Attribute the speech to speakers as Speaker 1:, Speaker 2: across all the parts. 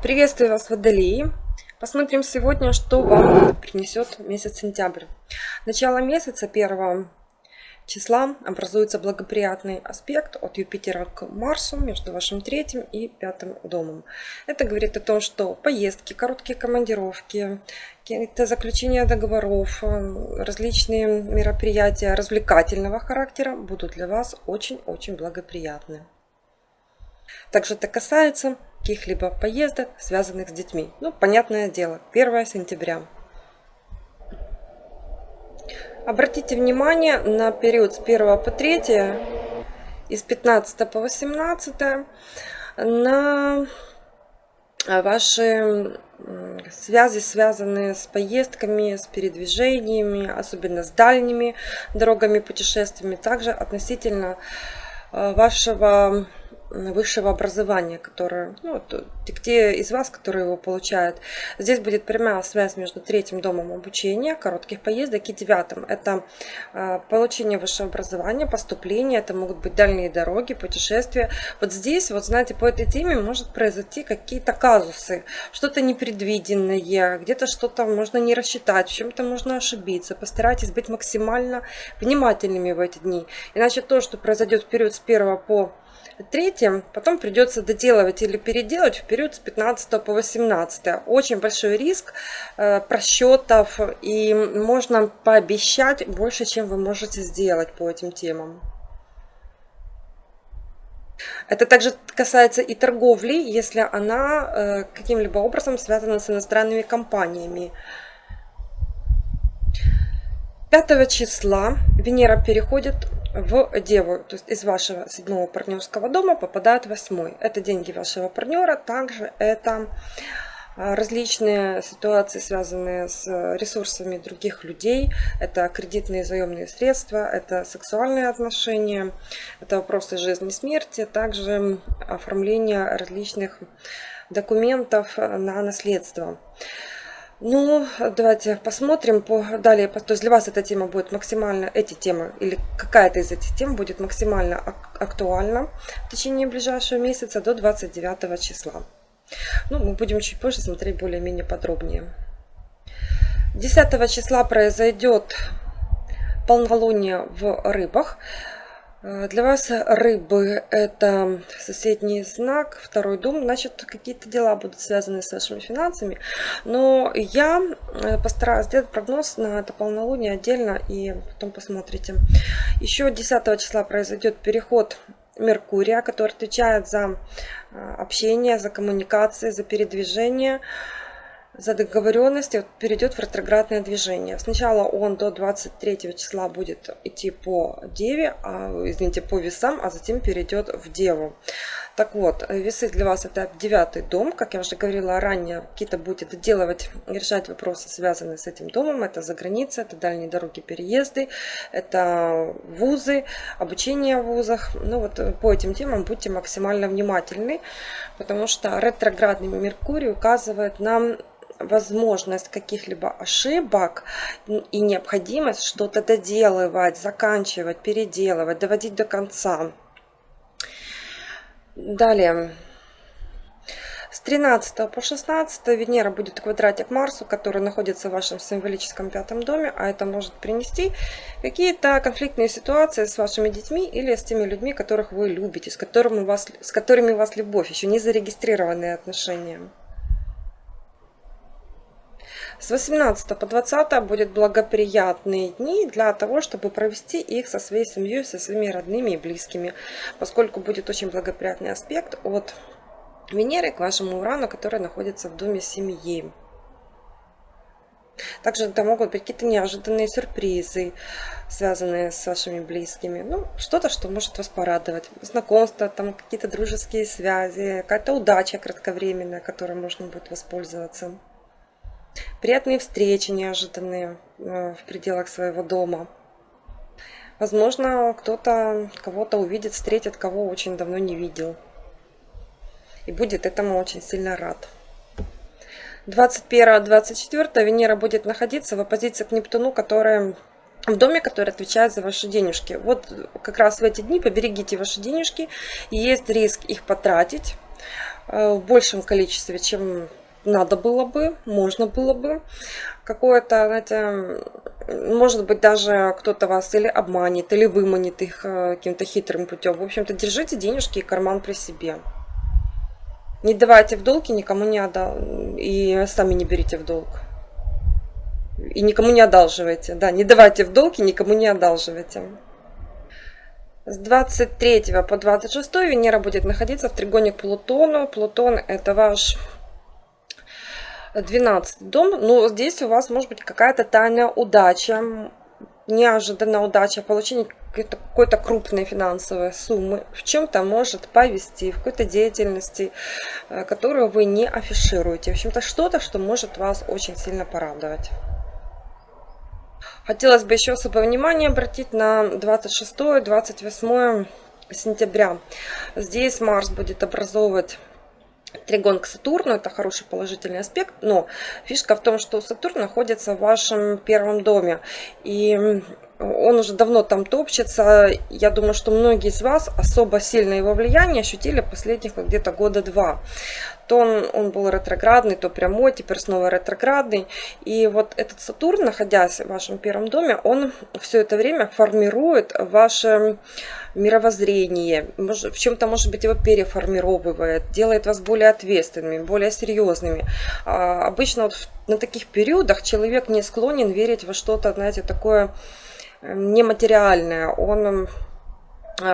Speaker 1: Приветствую вас, Водолеи! Посмотрим сегодня, что вам принесет месяц сентябрь. Начало месяца, 1 числа, образуется благоприятный аспект от Юпитера к Марсу между вашим третьим и пятым домом. Это говорит о том, что поездки, короткие командировки, какие-то заключения договоров, различные мероприятия развлекательного характера будут для вас очень-очень благоприятны. Также это касается каких-либо поездок, связанных с детьми. Ну, понятное дело, 1 сентября. Обратите внимание на период с 1 по 3 и с 15 по 18 на ваши связи, связанные с поездками, с передвижениями, особенно с дальними дорогами, путешествиями, также относительно э, вашего высшего образования, которое, ну, те из вас, которые его получают. Здесь будет прямая связь между третьим домом обучения, коротких поездок и девятым. Это э, получение высшего образования, поступление, это могут быть дальние дороги, путешествия. Вот здесь, вот знаете, по этой теме может произойти какие-то казусы, что-то непредвиденное, где-то что-то можно не рассчитать, в чем-то можно ошибиться. Постарайтесь быть максимально внимательными в эти дни. Иначе то, что произойдет в период с 1 по третьим, потом придется доделывать или переделать в период с 15 по 18. Очень большой риск э, просчетов и можно пообещать больше, чем вы можете сделать по этим темам. Это также касается и торговли, если она э, каким-либо образом связана с иностранными компаниями. 5 числа Венера переходит в Деву, то есть из вашего седьмого партнерского дома попадает восьмой. Это деньги вашего партнера, также это а, различные ситуации, связанные с ресурсами других людей. Это кредитные заемные средства, это сексуальные отношения, это вопросы жизни и смерти, также оформление различных документов на наследство. Ну, давайте посмотрим. По, далее, то есть для вас эта тема будет максимально, эти темы или какая-то из этих тем будет максимально актуальна в течение ближайшего месяца до 29 числа. Ну, мы будем чуть позже смотреть более-менее подробнее. 10 числа произойдет полнолуние в рыбах. Э, для вас рыбы это соседний знак, второй дом, значит какие-то дела будут связаны с вашими финансами. Но я э, постараюсь сделать прогноз на это полнолуние отдельно и потом посмотрите. Еще 10 числа произойдет переход Меркурия, который отвечает за э, общение, за коммуникации, за передвижение за договоренности перейдет в ретроградное движение. Сначала он до 23 числа будет идти по Деве, а, извините, по весам, а затем перейдет в Деву. Так вот, весы для вас это девятый дом. Как я уже говорила ранее, какие-то будете доделывать, решать вопросы, связанные с этим домом. Это за границей, это дальние дороги, переезды, это вузы, обучение в вузах. Ну вот по этим темам будьте максимально внимательны, потому что ретроградный Меркурий указывает нам возможность каких-либо ошибок и необходимость что-то доделывать, заканчивать, переделывать, доводить до конца. Далее. С 13 по 16 Венера будет в квадрате к Марсу, который находится в вашем символическом пятом доме, а это может принести какие-то конфликтные ситуации с вашими детьми или с теми людьми, которых вы любите, с которыми у вас, с которыми у вас любовь, еще не зарегистрированные отношения. С 18 по 20 будет благоприятные дни для того, чтобы провести их со своей семьей, со своими родными и близкими, поскольку будет очень благоприятный аспект от Венеры к вашему Урану, который находится в доме семьи. Также это могут быть какие-то неожиданные сюрпризы, связанные с вашими близкими. Ну, что-то, что может вас порадовать. Знакомство, там какие-то дружеские связи, какая-то удача кратковременная, которой можно будет воспользоваться приятные встречи неожиданные э, в пределах своего дома. Возможно, кто-то кого-то увидит, встретит, кого очень давно не видел. И будет этому очень сильно рад. 21-24 Венера будет находиться в оппозиции к Нептуну, которая в доме, который отвечает за ваши денежки. Вот как раз в эти дни поберегите ваши денежки. Есть риск их потратить э, в большем количестве, чем надо было бы, можно было бы. Какое-то, знаете, может быть, даже кто-то вас или обманет, или выманит их э, каким-то хитрым путем. В общем-то, держите денежки и карман при себе. Не давайте в долг и никому не отдал. И сами не берите в долг. И никому не одалживайте. Да, не давайте в долг и никому не одалживайте. С 23 по 26 Венера будет находиться в тригоне к Плутону. Плутон это ваш 12 дом. Но здесь у вас может быть какая-то тайная удача, неожиданная удача, получение какой-то крупной финансовой суммы в чем-то может повести, в какой-то деятельности, э, которую вы не афишируете. В общем-то, что-то, что может вас очень сильно порадовать. Хотелось бы еще особое внимание обратить на 26-28 сентября. Здесь Марс будет образовывать тригон к Сатурну, это хороший положительный аспект, но фишка в том, что Сатурн находится в вашем первом доме, и он уже давно там топчется. Я думаю, что многие из вас особо сильно его влияние ощутили последних где-то года два. То он, он был ретроградный, то прямой, теперь снова ретроградный. И вот этот Сатурн, находясь в вашем первом доме, он все это время формирует ваше мировоззрение. в чем-то, может быть, его переформировывает, делает вас более ответственными, более серьезными. А обычно вот на таких периодах человек не склонен верить во что-то, знаете, такое нематериальное, он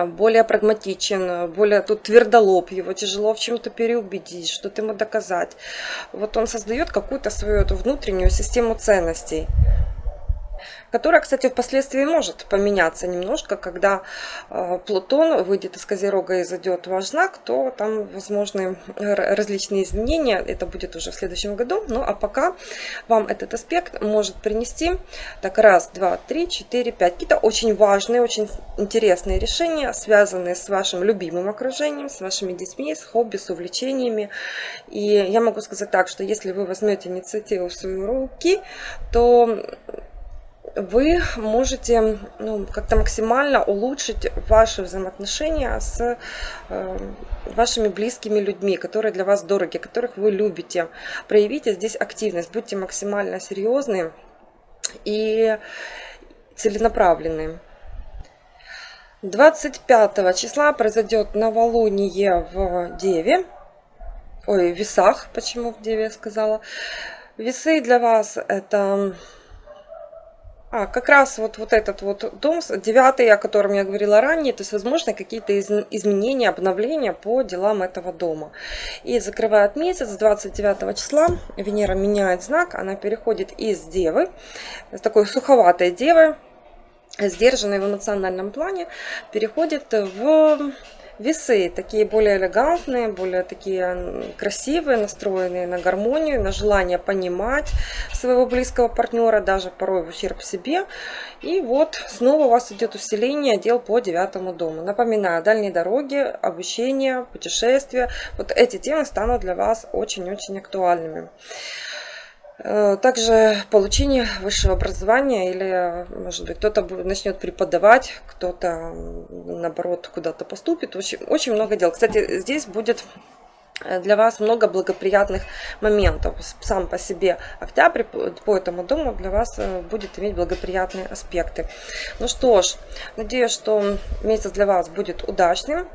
Speaker 1: более прагматичен, более тут твердолоб, его тяжело в чем-то переубедить, что-то ему доказать. Вот он создает какую-то свою эту внутреннюю систему ценностей которая, кстати, впоследствии может поменяться немножко, когда э, Плутон выйдет из Козерога и зайдет в ваш знак, то там возможны различные изменения, это будет уже в следующем году, ну а пока вам этот аспект может принести, так раз, два, три, четыре, пять, какие-то очень важные, очень интересные решения, связанные с вашим любимым окружением, с вашими детьми, с хобби, с увлечениями, и я могу сказать так, что если вы возьмете инициативу в свои руки, то вы можете ну, как-то максимально улучшить ваши взаимоотношения с э, вашими близкими людьми, которые для вас дороги, которых вы любите. Проявите здесь активность, будьте максимально серьезны и целенаправленны. 25 числа произойдет новолуние в Деве, ой, в весах, почему в Деве я сказала. Весы для вас это а, как раз вот, вот этот вот дом, девятый, о котором я говорила ранее, то есть, возможно, какие-то из, изменения, обновления по делам этого дома. И закрывает месяц, 29 числа Венера меняет знак, она переходит из Девы, такой суховатой Девы, сдержанной в эмоциональном плане, переходит в Весы такие более элегантные, более такие красивые, настроенные на гармонию, на желание понимать своего близкого партнера, даже порой в ущерб себе. И вот снова у вас идет усиление дел по девятому дому. Напоминаю, дальние дороги, обучение, путешествия. Вот эти темы станут для вас очень-очень актуальными. Э, также получение высшего образования или, может быть, кто-то начнет преподавать, кто-то, наоборот, куда-то поступит. Очень, очень много дел. Кстати, здесь будет э, для вас много благоприятных моментов. Сам по себе октябрь по этому дому для вас э, будет иметь благоприятные аспекты. Ну что ж, надеюсь, что месяц для вас будет удачным,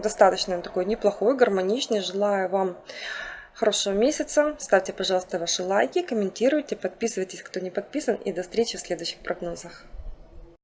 Speaker 1: достаточно такой неплохой, гармоничный. Желаю вам хорошего месяца. Ставьте, пожалуйста, ваши лайки, комментируйте, подписывайтесь, кто не подписан. И до встречи в следующих прогнозах.